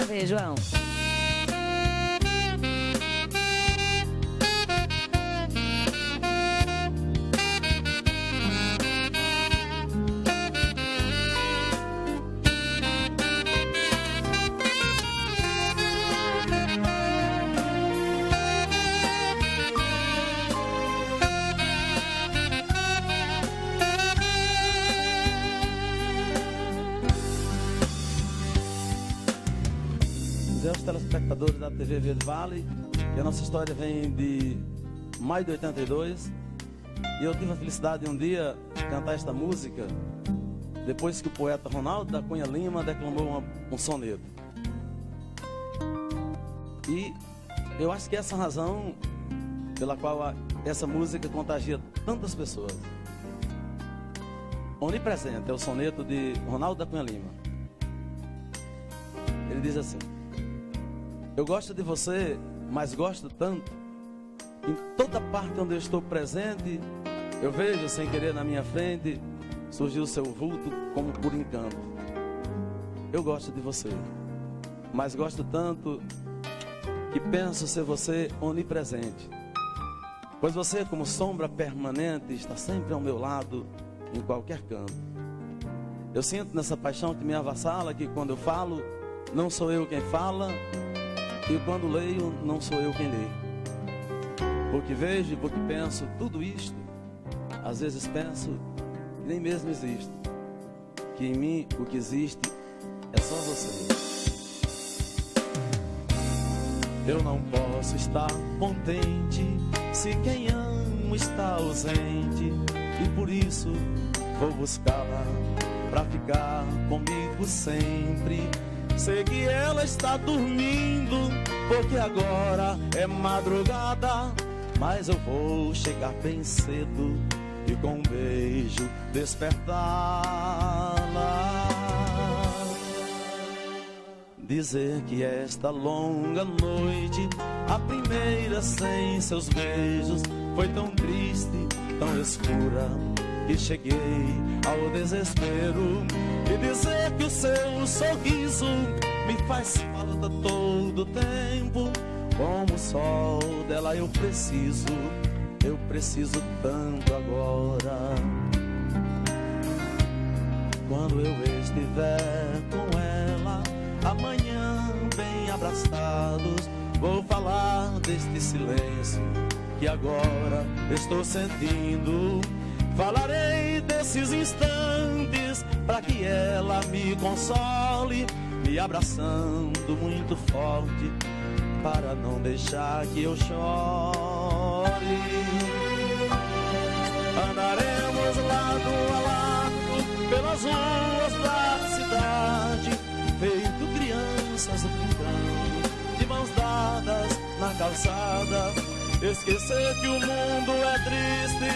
Ver, João. Dizer aos telespectadores da TV Verde Vale que a nossa história vem de maio de 82 e eu tive a felicidade de um dia cantar esta música depois que o poeta Ronaldo da Cunha Lima declamou uma, um soneto. E eu acho que essa é a razão pela qual a, essa música contagia tantas pessoas. Onipresente é o soneto de Ronaldo da Cunha Lima. Ele diz assim: eu gosto de você, mas gosto tanto. Em toda parte onde eu estou presente, eu vejo sem querer na minha frente surgir o seu vulto como por encanto. Eu gosto de você, mas gosto tanto que penso ser você onipresente. Pois você, como sombra permanente, está sempre ao meu lado, em qualquer canto. Eu sinto nessa paixão que me avassala que quando eu falo, não sou eu quem fala, e quando leio, não sou eu quem lê. Porque vejo e porque penso tudo isto, às vezes penso nem mesmo existe. Que em mim o que existe é só você. Eu não posso estar contente se quem amo está ausente. E por isso vou buscá-la pra ficar comigo sempre. Sei que ela está dormindo, porque agora é madrugada. Mas eu vou chegar bem cedo e com um beijo despertá-la. Dizer que esta longa noite, a primeira sem seus beijos, foi tão triste, tão escura, que cheguei ao desespero e dizer que o seu sorriso me faz falta todo tempo. Como o sol dela eu preciso, eu preciso tanto agora. Quando eu estiver com ela, amanhã bem abraçados, vou falar deste silêncio que agora estou sentindo. Falarei desses instantes para que ela me console, me abraçando muito forte, para não deixar que eu chore. Andaremos lado a lado pelas ruas da cidade, feito crianças brincando, de mãos dadas na calçada. Esquecer que o mundo é triste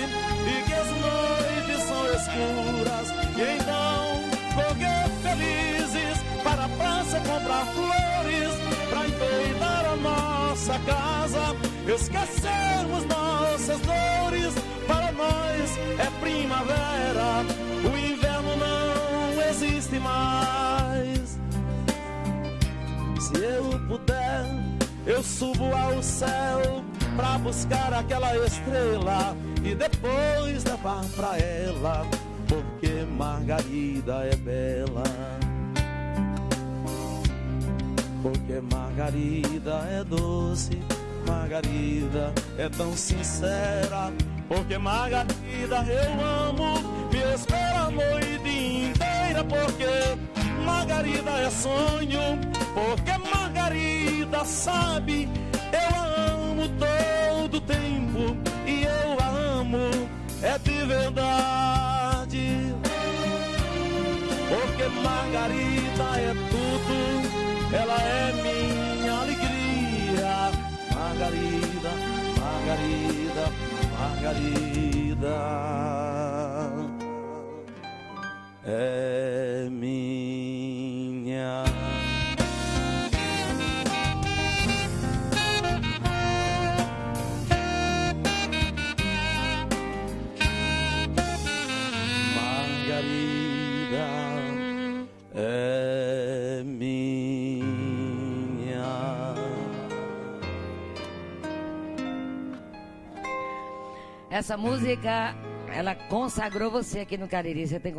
e que as noites são escuras. E então correr felizes para a praça comprar flores, para enfeitar a nossa casa. Esquecermos nossas dores, para nós é primavera. O inverno não existe mais. Se eu puder, eu subo ao céu pra buscar aquela estrela e depois levar pra ela, porque Margarida é bela. Porque Margarida é doce, Margarida é tão sincera. Porque Margarida eu amo, me espera a noite inteira. Porque Margarida é sonho, porque Margarida sabe, ela é minha alegria. Margarida, Margarida, Margarida. É minha. Essa música, ela consagrou você aqui no Cariri. Você tem